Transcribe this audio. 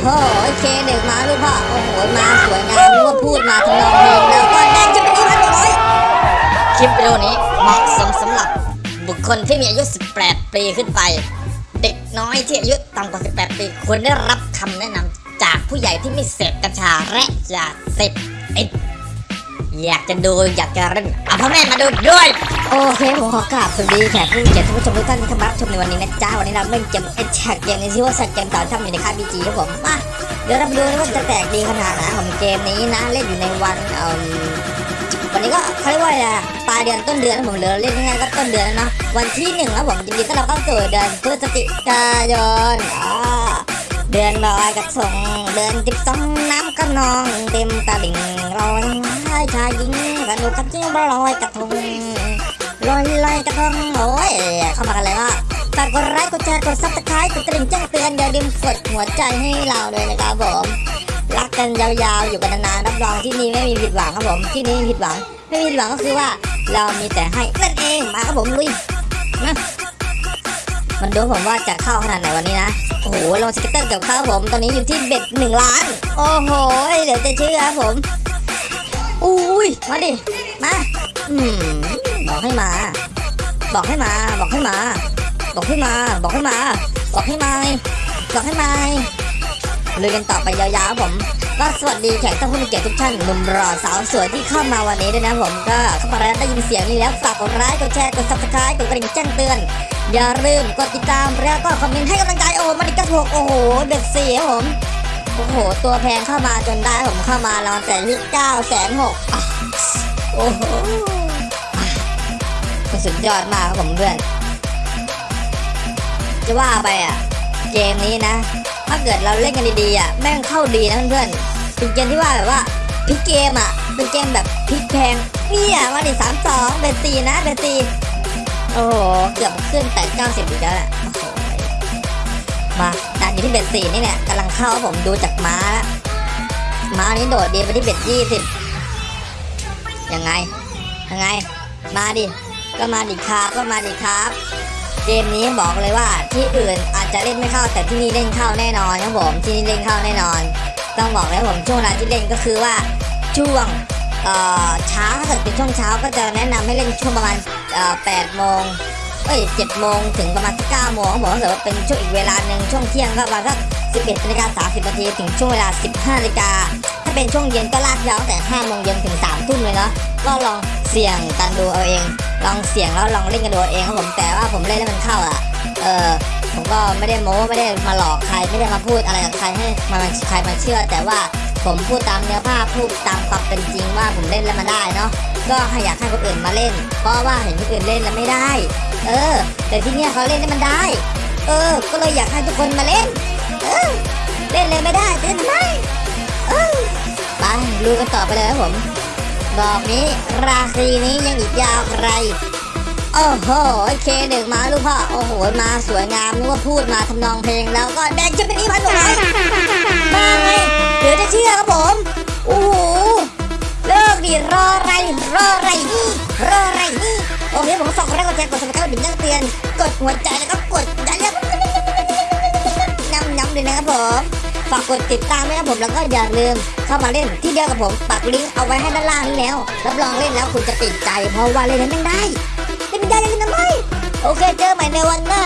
โหเคหนึ่งมาลูกพ่อ โอ้โห มาสวยงามนึกว่าพูดมาทำนองเพลงแล้วก็ได้จะเป็นอีพันหนึ่งร้อยคลิปวิดีโอนี้เหมาะสมสำหรับบุคคลที่มีอายุ 18 ปีขึ้นไป เด็กน้อยที่อายุต่ำกว่า 18 ปีควรได้รับคำแนะนำจากผู้ใหญ่ที่ไม่เสพกัญชาและยาเสพติด อยากจะดูอยากจะเล่นเอาพ่อแม่มาดูด้วย โอเคผมขอกราบสวัสดีแขกผู้เกียรติผู้ชมทุกท่านที่เข้ามารับชมในวันนี้นะจ๊ะวันนี้เราเล่นเกมเอ็ดแชเกมในชื่อว่าสัตว์เกมต่อทำอยู่ในค่ายบีจีครับผมมาเดี๋ยวเราไปดูนะว่าจะแตกดีขนาดไหนของเกมนี้นะเล่นอยู่ในวันเอ่อวันนี้ก็เขาเรียกว่าอะไรอะปลายเดือนต้นเดือนผมเหลือเล่นง่ายก็ต้นเดือนเนาะวันที่หนึ่งแล้วผมยินดีต้อนรับเข้าสู่เดือนพฤศจิกายนอ่า เดือนลอยกระทงเดือนจิบสองน้ำกระนองเต็มตาลิ่งลอยชายชายหญิงสนุกกันจริงลอยกระทงลอยลอยกระทงโอ้ยเข้ามากันเลยว่าฝากกดไลค์กดแชร์กด subscribe กดกระดิ่งแจ้งเตือนอย่าลืมกดหัวใจให้เราด้วยนะครับผมรักกันยาวๆอยู่กันนานๆรับรองที่นี่ไม่มีผิดหวังครับผมที่นี่ไม่มีผิดหวัง ไม่มีผิดหวังก็คือว่าเรามีแต่ให้นั่นเองมาครับผมลุยนะ มาดูผมว่าจะเข้าขนาดไหนวันนี้นะ โอ้โหลง scatter เกี่ยวข้าวผม ตอนนี้อยู่ที่ bet หนึ่งล้าน โอ้โห เดี๋ยวจะเชื่อครับผม อุ้ย มาดิ มา อืม บอกให้มา บอกให้มา บอกให้มา บอกให้มา บอกให้มา บอกให้มา บอกให้มาเลยกันต่อไปยาวๆผม ก็สวัสดีแขกท่านผู้มีเกียรติทุกท่านหนุ่มรอสาวสวยที่เข้ามาวันนี้ด้วยนะผมก็เข้ามาแล้วได้ยินเสียงนี้แล้วฝากกดไลค์กดแชร์กด subscribe กดกระดิ่งแจ้งเตือน อย่าลืมกดติดตามแล้วก็คอมเมนต์ให้กำลังใจโอ้มันอีกกระโถกโอ้โหเด็กสี่ครับผมโอ้โห ตัวแพงเข้ามาจนได้ผมเข้ามาเราแต่ที่เก้าแสนหกโอ้โหสุดยอดมากครับผมเพื่อน จะว่าไปอะ เกมนี้นะ ถ้าเกิดเราเล่นกันดีๆอะแม่งเข้าดีนะเพื่อนๆเป็นเกมที่ว่าแบบว่าพลิกเกมอะเป็นเกมแบบพลิกแพงเนี่ยมาดิสามสองเป็นสี่นะเป็นสี่โอ้โหเกือบขึ้นแต่เก้าสิบอีกแล้วแหละมาด่านอยู่ที่เบ็ดสี่นี่เนี่ยกำลังเข้าผมดูจากม้าแล้วม้านี้โดดดีไปที่เบ็ดยี่สิบยังไงยังไง มาดิก็มาดิครับก็มาดิครับ เกมนี้บอกเลยว่าที่อื่นอาจจะเล่นไม่เข้าแต่ที่นี่เล่นเข้าแน่นอนครับผมที่นี่เล่นเข้าแน่นอน ต้องบอกเลยผมช่วงเวลาที่เล่นก็คือว่าช่วงเอ่อเช้าถ้าเกิดเป็นช่วงเช้าก็จะแนะนำให้เล่นช่วงประมาณแปดโมงเอ้ยเจ็ดโมงถึงประมาณเก้าโมงบผมถ้าเกิดว่าเป็นช่วงอีกเวลาหนึ่งช่วงเที่ยงก็ประมาณสักสิบเอ็ดนาฬิกาสามสิบนาทีถึงช่วงเวลาสิบห้านาฬิกาถ้าเป็นช่วงเย็นก็ลากยาวแต่ห้าโมงเย็นถึงสามทุ่มเลยเนาะก็ลองเสี่ยงกันดูเอาเอง ลองเสี่ยงแล้วลองเล่นกันดูเองครับผมแต่ว่าผมเล่นแล้วมันเข้าอะเออผมก็ไม่ได้โม้ไม่ได้มาหลอกใครไม่ได้มาพูดอะไรกับใครให้มาใครมาเชื่อ แต่ว่าผมพูดตามเนื้อผ้าพูดตามความเป็นจริงว่าผมเล่นแล้วมาได้เนาะก็ให้อยากให้คนอื่นมาเล่น เพราะว่าเห็นคนอื่นเล่นแล้วไม่ได้ เออ แต่ที่เนี่ยเขาเล่นแล้วมันได้ เออ ก็เลยอยากให้ทุกคนมาเล่น เออ เล่นเลยไม่ได้เล่นทำไมเออไปดูกันต่อไปเลยครับผม ดอกนี้ ราคีนี้ยังอีกยาวไกลโอ้โหเคหนึ่งมาลูกพ่อโอ้โหมาสวยงามนึกว่าพูดมาทำนองเพลงแล้วก็แดงจะเป็นอีพันหนึ่งร้อยมาไงเดี๋ยวจะเชื่อครับผมโอ้โหเลิกดิรออะไรรออะไรนี่รออะไรนี่โอเคผมฝากกดไลค์กดแชร์กดซัครต์กดดิ่งแจ้งเตือนกดหัวใจแล้วก็กดดันแล้วย้ำย้ำเลยนะครับผม ฝากกดติดตามด้วยนะผมแล้วก็อย่าลืมเข้ามาเล่นที่เดียวกับผมปักลิงก์เอาไว้ให้ด้านล่างนี้แล้วรับรองเล่นแล้วคุณจะติดใจเพราะว่าเล่นแล้วแม่ได้เล่นไม่ได้เล่นทำไมโอเคเจอใหม่ในวันหน้า